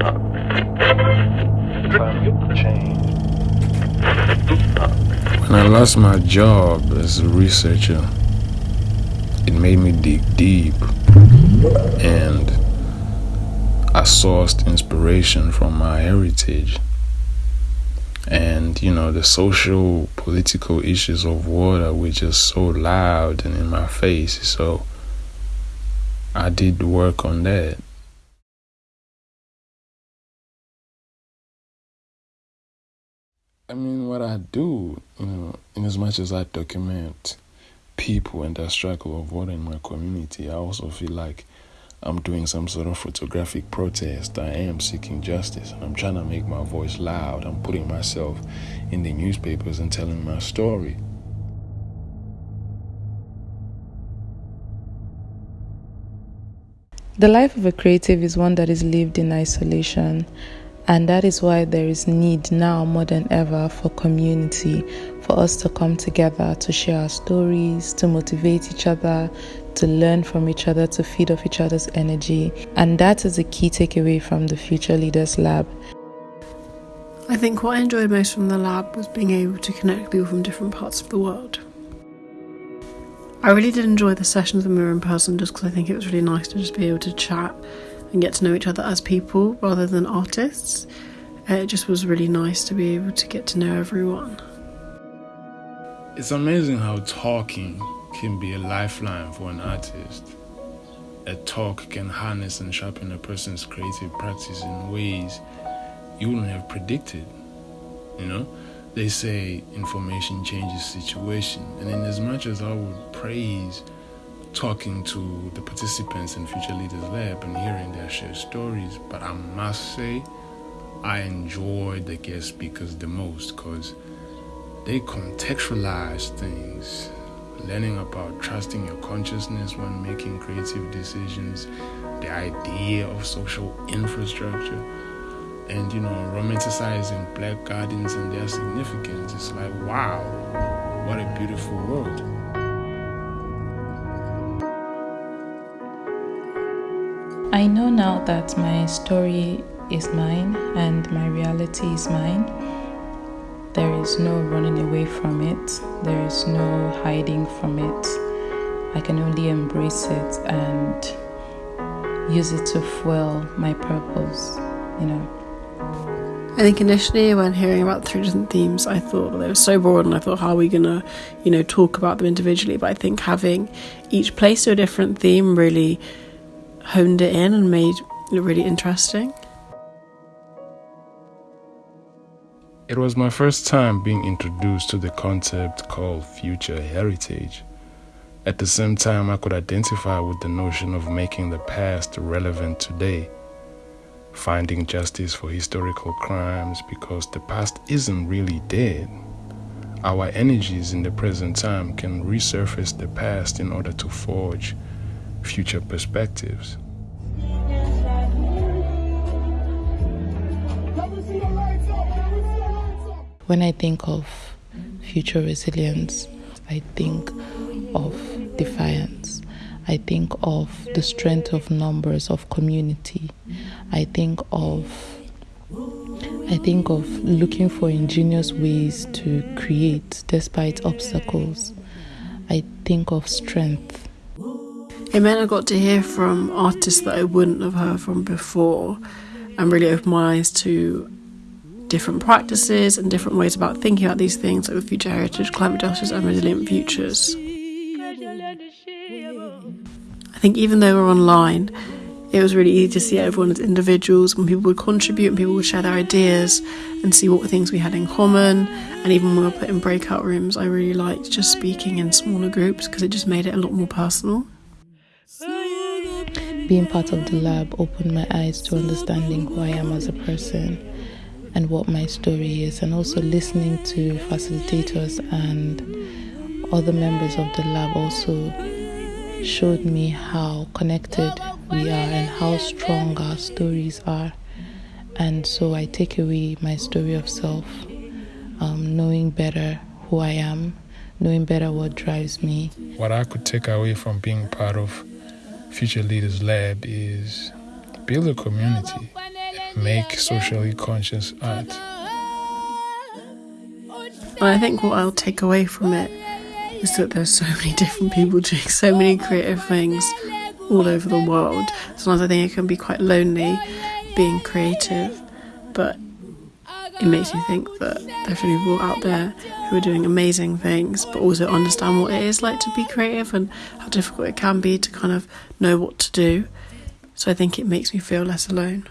When I lost my job as a researcher, it made me dig deep and I sourced inspiration from my heritage. And you know the social political issues of water were just so loud and in my face. So i did work on that i mean what i do you know in as much as i document people and their struggle of water in my community i also feel like I'm doing some sort of photographic protest. I am seeking justice I'm trying to make my voice loud. I'm putting myself in the newspapers and telling my story. The life of a creative is one that is lived in isolation, and that is why there is need now more than ever for community, for us to come together to share our stories, to motivate each other, to learn from each other, to feed off each other's energy. And that is a key takeaway from the Future Leaders Lab. I think what I enjoyed most from the lab was being able to connect people from different parts of the world. I really did enjoy the sessions when we were in person just because I think it was really nice to just be able to chat and get to know each other as people rather than artists. Uh, it just was really nice to be able to get to know everyone. It's amazing how talking can be a lifeline for an artist. A talk can harness and sharpen a person's creative practice in ways you wouldn't have predicted. You know, they say information changes situation, and in as much as I would praise talking to the participants in Future Leaders Lab and hearing their shared stories, but I must say I enjoyed the guest speakers the most because they contextualize things learning about trusting your consciousness when making creative decisions, the idea of social infrastructure, and you know, romanticizing black gardens and their significance. It's like, wow, what a beautiful world. I know now that my story is mine and my reality is mine. There is no running away from it, there is no hiding from it. I can only embrace it and use it to fuel my purpose, you know. I think initially when hearing about three different themes, I thought they were so broad and I thought, how are we going to, you know, talk about them individually? But I think having each place to a different theme really honed it in and made it really interesting. It was my first time being introduced to the concept called future heritage. At the same time, I could identify with the notion of making the past relevant today, finding justice for historical crimes because the past isn't really dead. Our energies in the present time can resurface the past in order to forge future perspectives. When I think of future resilience, I think of defiance. I think of the strength of numbers of community. I think of I think of looking for ingenious ways to create despite obstacles. I think of strength. It meant I got to hear from artists that I wouldn't have heard from before and really opened my eyes to different practices and different ways about thinking about these things, like with future heritage, climate justice, and resilient futures. I think even though we're online, it was really easy to see everyone as individuals when people would contribute and people would share their ideas and see what things we had in common. And even when we were put in breakout rooms, I really liked just speaking in smaller groups because it just made it a lot more personal. Being part of the lab opened my eyes to understanding who I am as a person and what my story is, and also listening to facilitators and other members of the lab also showed me how connected we are and how strong our stories are. And so I take away my story of self, um, knowing better who I am, knowing better what drives me. What I could take away from being part of Future Leaders Lab is build a community make socially conscious art. I think what I'll take away from it is that there's so many different people doing so many creative things all over the world. Sometimes I think it can be quite lonely being creative, but it makes me think that there are people out there who are doing amazing things, but also understand what it is like to be creative and how difficult it can be to kind of know what to do. So I think it makes me feel less alone.